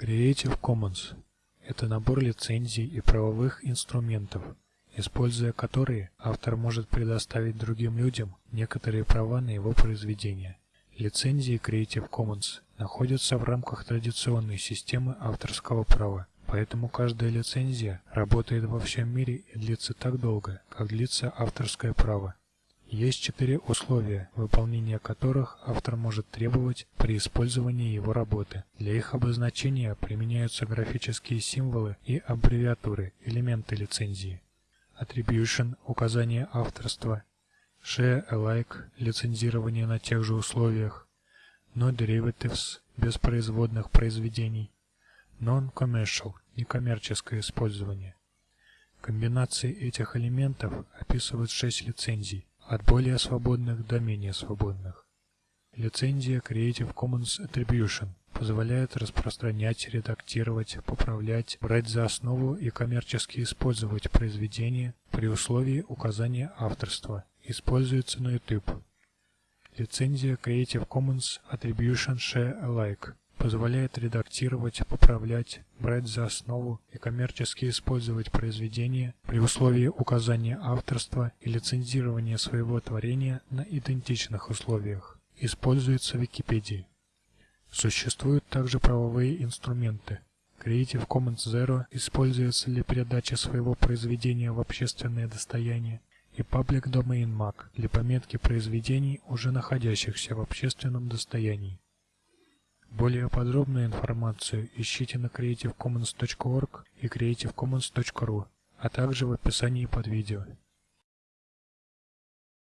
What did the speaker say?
Creative Commons – это набор лицензий и правовых инструментов, используя которые автор может предоставить другим людям некоторые права на его произведения. Лицензии Creative Commons находятся в рамках традиционной системы авторского права, поэтому каждая лицензия работает во всем мире и длится так долго, как длится авторское право. Есть четыре условия, выполнения которых автор может требовать при использовании его работы. Для их обозначения применяются графические символы и аббревиатуры, элементы лицензии. Attribution – указание авторства. Share alike – лицензирование на тех же условиях. No derivatives – без производных произведений. Non-commercial – некоммерческое использование. Комбинации этих элементов описывают шесть лицензий от более свободных до менее свободных. Лицензия Creative Commons Attribution позволяет распространять, редактировать, поправлять, брать за основу и коммерчески использовать произведения при условии указания авторства. Используется на YouTube. Лицензия Creative Commons Attribution Share Alike позволяет редактировать, поправлять, брать за основу и коммерчески использовать произведения при условии указания авторства и лицензирования своего творения на идентичных условиях. Используется в Википедии. Существуют также правовые инструменты. Creative Commons Zero используется для передачи своего произведения в общественное достояние и Public Domain Mag для пометки произведений, уже находящихся в общественном достоянии. Более подробную информацию ищите на creativecommons.org и creativecommons.ru, а также в описании под видео.